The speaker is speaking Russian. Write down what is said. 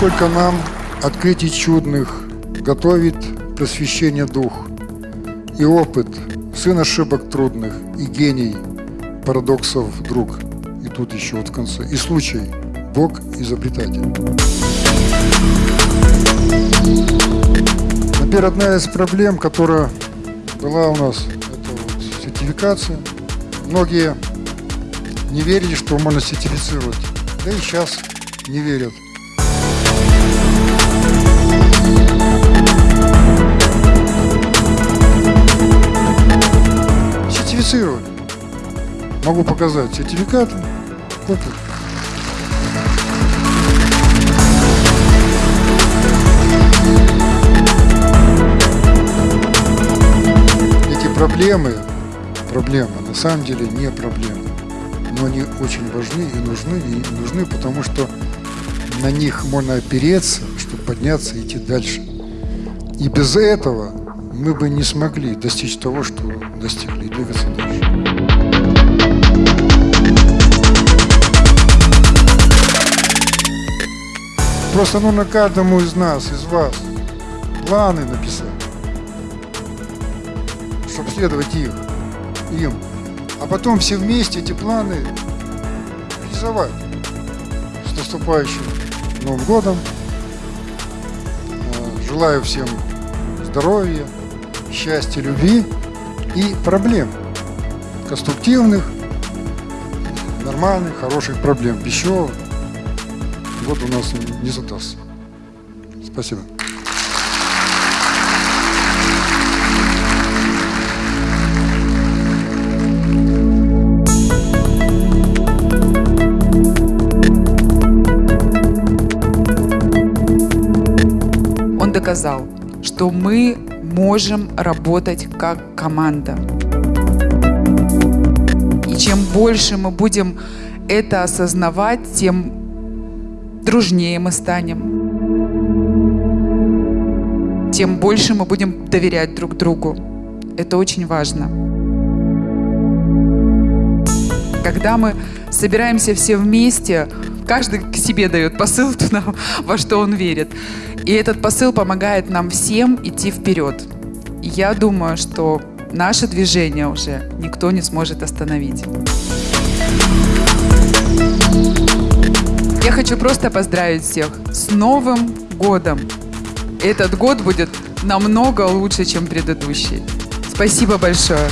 Сколько нам открытий чудных готовит просвещение дух и опыт, сын ошибок трудных и гений парадоксов друг. И тут еще вот в конце. И случай. Бог изобретатель. Теперь одна из проблем, которая была у нас, это вот сертификация. Многие не верили, что можно сертифицировать. Да и сейчас не верят. Могу показать сертификаты. Опыт. Эти проблемы, проблемы на самом деле не проблемы. Но они очень важны и нужны, и нужны, потому что на них можно опереться, чтобы подняться и идти дальше. И без этого мы бы не смогли достичь того, что достигли, и двигаться дальше. Просто нужно каждому из нас, из вас, планы написать, чтобы следовать их, им. А потом все вместе эти планы реализовать. С наступающим Новым годом. Э, Желаю всем здоровья, счастья, любви и проблем. Конструктивных, нормальных, хороших проблем. Еще год у нас не задастся. Спасибо. Он доказал, что мы можем работать как команда. И чем больше мы будем это осознавать, тем дружнее мы станем. Тем больше мы будем доверять друг другу. Это очень важно. Когда мы собираемся все вместе, каждый к себе дает посыл туда, во что он верит. И этот посыл помогает нам всем идти вперед. Я думаю, что наше движение уже никто не сможет остановить. Я хочу просто поздравить всех с Новым годом. Этот год будет намного лучше, чем предыдущий. Спасибо большое.